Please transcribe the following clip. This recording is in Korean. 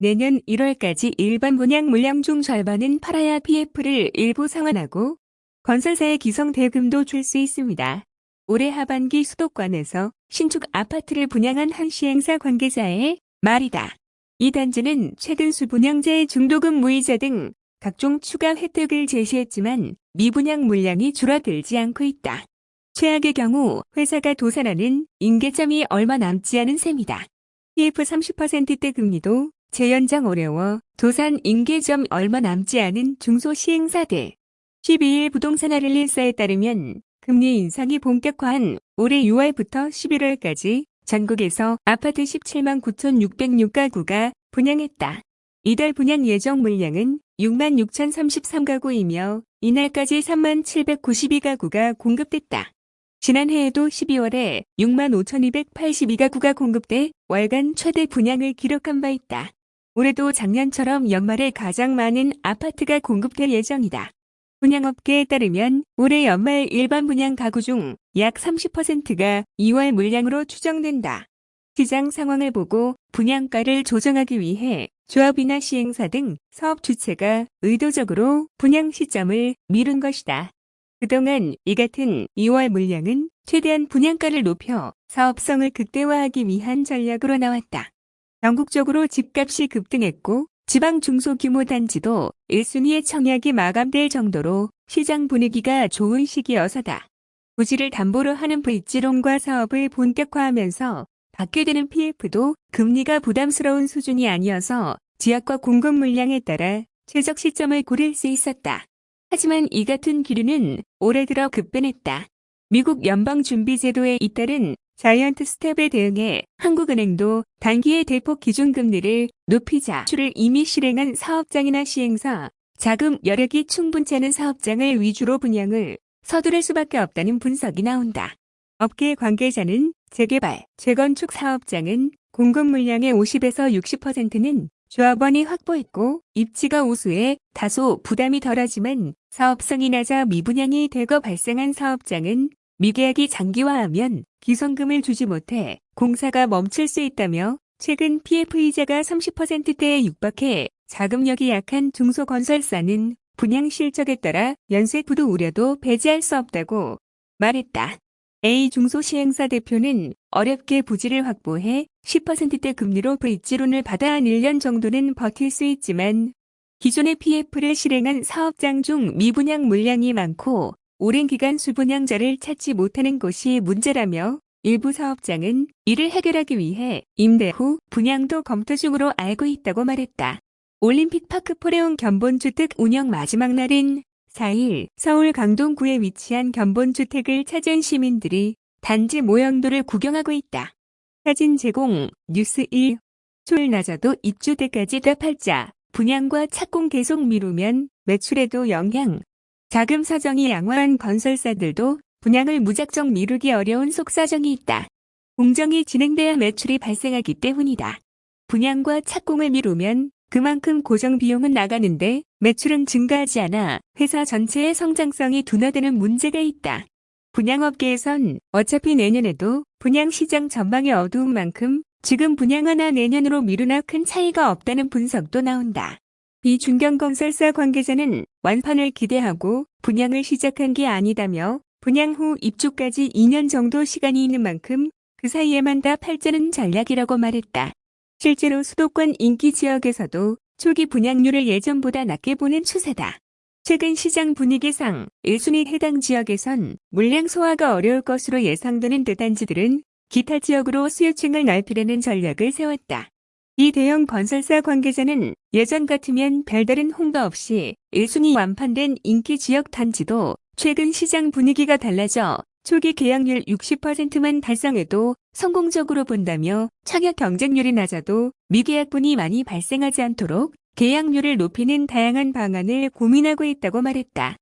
내년 1월까지 일반 분양 물량 중 절반은 팔아야 PF를 일부 상환하고 건설사의 기성 대금도 줄 수 있습니다. 올해 하반기 수도권에서 신축 아파트를 분양한 한 시행사 관계자의 말이다. 이 단지는 최근 수분양제 중도금 무이자 등 각종 추가 혜택을 제시했지만 미분양 물량이 줄어들지 않고 있다. 최악의 경우 회사가 도산하는 인계점이 얼마 남지 않은 셈이다. PF 30%대 금리도 재연장 어려워 도산 인계점 얼마 남지 않은 중소시행사들. 12일 부동산 아릴리사에 따르면 금리 인상이 본격화한 올해 6월부터 11월까지 전국에서 아파트 17만 9,606가구가 분양했다. 이달 분양 예정 물량은 6만 6,033가구이며 이날까지 3만 792가구가 공급됐다. 지난해에도 12월에 6만 5,282가구가 공급돼 월간 최대 분양을 기록한 바 있다. 올해도 작년처럼 연말에 가장 많은 아파트가 공급될 예정이다. 분양업계에 따르면 올해 연말 일반 분양 가구 중 약 30%가 2월 물량으로 추정된다. 시장 상황을 보고 분양가를 조정하기 위해 조합이나 시행사 등 사업 주체가 의도적으로 분양 시점을 미룬 것이다. 그동안 이 같은 2월 물량은 최대한 분양가를 높여 사업성을 극대화하기 위한 전략으로 나왔다. 전국적으로 집값이 급등했고 지방 중소규모 단지도 1순위의 청약이 마감될 정도로 시장 분위기가 좋은 시기여서다. 부지를 담보로 하는 브릿지론과 사업을 본격화하면서 받게 되는 PF도 금리가 부담스러운 수준이 아니어서 지역과 공급 물량에 따라 최적 시점을 고릴 수 있었다. 하지만 이 같은 기류는 올해 들어 급변했다. 미국 연방준비제도에 잇따른 자이언트 스텝에 대응해 한국은행도 단기의 대폭 기준금리를 높이자 주를 이미 실행한 사업장이나 시행사, 자금 여력이 충분치 않은 사업장을 위주로 분양을 서두를 수밖에 없다는 분석이 나온다. 업계 관계자는 재개발, 재건축 사업장은 공급 물량의 50에서 60%는 조합원이 확보했고 입지가 우수해 다소 부담이 덜하지만 사업성이 낮아 미분양이 대거 발생한 사업장은 미계약이 장기화하면 기성금을 주지 못해 공사가 멈출 수 있다며 최근 PF이자가 30%대에 육박해 자금력이 약한 중소건설사는 분양 실적에 따라 연쇄 부도 우려도 배제할 수 없다고 말했다. A 중소시행사 대표는 어렵게 부지를 확보해 10%대 금리로 브릿지론을 받아 한 1년 정도는 버틸 수 있지만 기존의 PF를 실행한 사업장 중 미분양 물량이 많고 오랜 기간 수분양자를 찾지 못하는 것이 문제라며 일부 사업장은 이를 해결하기 위해 임대 후 분양도 검토 중으로 알고 있다고 말했다. 올림픽 파크 포레온 견본주택 운영 마지막 날인 4일 서울 강동구에 위치한 견본주택을 찾은 시민들이 단지 모형도를 구경하고 있다. 사진 제공 뉴스 1 초일 낮아도 입주 때까지 답할자 분양과 착공 계속 미루면 매출에도 영향 자금 사정이 양호한 건설사들도 분양을 무작정 미루기 어려운 속사정이 있다. 공정이 진행돼야 매출이 발생하기 때문이다. 분양과 착공을 미루면 그만큼 고정 비용은 나가는데 매출은 증가하지 않아 회사 전체의 성장성이 둔화되는 문제가 있다. 분양업계에선 어차피 내년에도 분양 시장 전망이 어두운 만큼 지금 분양하나 내년으로 미루나 큰 차이가 없다는 분석도 나온다. 비중견건설사 관계자는 완판을 기대하고 분양을 시작한 게 아니다며 분양 후 입주까지 2년 정도 시간이 있는 만큼 그 사이에만 다 팔자는 전략이라고 말했다. 실제로 수도권 인기 지역에서도 초기 분양률을 예전보다 낮게 보는 추세다. 최근 시장 분위기상 1순위 해당 지역에선 물량 소화가 어려울 것으로 예상되는 대단지들은 기타 지역으로 수요층을 넓히려는 전략을 세웠다. 이 대형 건설사 관계자는 예전 같으면 별다른 홍보 없이 1순위 완판된 인기 지역 단지도 최근 시장 분위기가 달라져 초기 계약률 60%만 달성해도 성공적으로 본다며 청약 경쟁률이 낮아도 미계약분이 많이 발생하지 않도록 계약률을 높이는 다양한 방안을 고민하고 있다고 말했다.